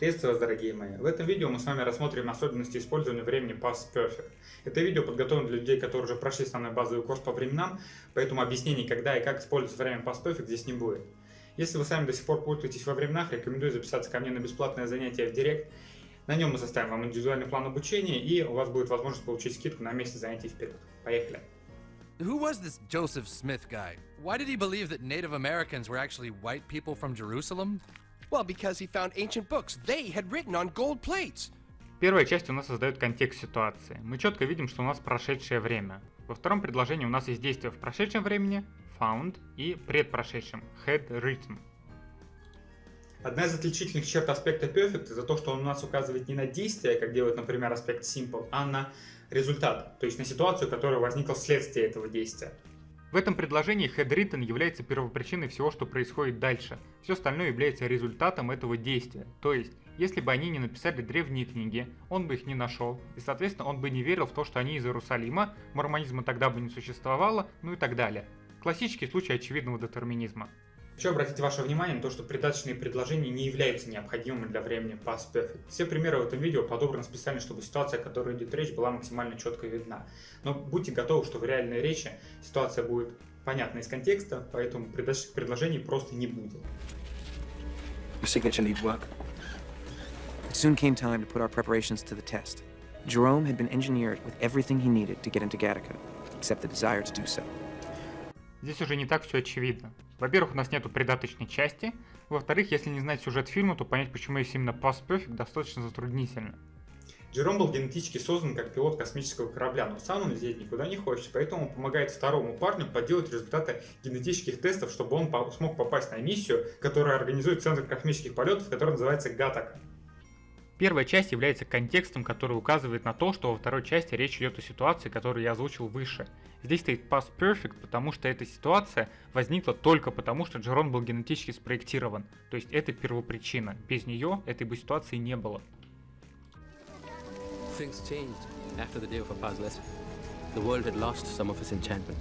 Приветствую вас, дорогие мои! В этом видео мы с вами рассмотрим особенности использования времени Past Perfect. Это видео подготовлено для людей, которые уже прошли самый базовый курс по временам, поэтому объяснений, когда и как использовать время Past Perfect здесь не будет. Если вы сами до сих пор путаетесь во временах, рекомендую записаться ко мне на бесплатное занятие в Директ. На нем мы составим вам индивидуальный план обучения, и у вас будет возможность получить скидку на месяц занятий вперед. Поехали! Who was this Joseph Smith guy? Why did he believe that Native Americans were actually white people from Jerusalem? Well, because he found ancient books they had written on gold plates. Первая часть у нас создает контекст ситуации. Мы четко видим, что у нас прошедшее время. Во втором предложении у нас есть действие в прошедшем времени, found, и предпрошедшем, had written. Одна из отличительных черт аспекта perfect это то, что он у нас указывает не на действие, как делает, например, аспект simple, а на результат, то есть на ситуацию, которая возникла вследствие этого действия. В этом предложении written является первопричиной всего, что происходит дальше. Все остальное является результатом этого действия. То есть, если бы они не написали древние книги, он бы их не нашел, и соответственно он бы не верил в то, что они из Иерусалима, мормонизма тогда бы не существовало, ну и так далее. Классический случай очевидного детерминизма. Хочу обратить ваше внимание на то, что придаточные предложения не являются необходимыми для времени past perfect. Все примеры в этом видео подобраны специально, чтобы ситуация, о которой идет речь, была максимально четко видна. Но будьте готовы, что в реальной речи ситуация будет понятна из контекста, поэтому придаточных предложений просто не будет. It soon came time to put our preparations to the test. Jerome had been engineered with everything he needed to get into Gattaca, except the desire to do so. Здесь уже не так все очевидно. Во-первых, у нас нету придаточной части. Во-вторых, если не знать сюжет фильма, то понять, почему есть именно Past Perfect, достаточно затруднительно. Джером был генетически создан как пилот космического корабля, но сам он лететь никуда не хочет, поэтому он помогает второму парню подделать результаты генетических тестов, чтобы он смог попасть на миссию, которая организует Центр космических полетов, который называется Гатака. Первая часть является контекстом, который указывает на то, что во второй части речь идет о ситуации, которую я озвучил выше. Здесь стоит past perfect, потому что эта ситуация возникла только потому, что Джерон был генетически спроектирован. То есть это первопричина. Без нее этой бы ситуации не было. Things changed after the day of lesson. The world had lost some of its enchantment.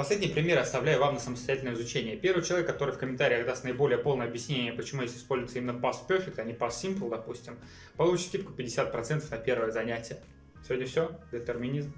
Последний пример оставляю вам на самостоятельное изучение. Первый человек, который в комментариях даст наиболее полное объяснение, почему здесь используется именно Past Perfect, а не Past Simple, допустим, получит скидку 50% на первое занятие. Сегодня все. Детерминизм.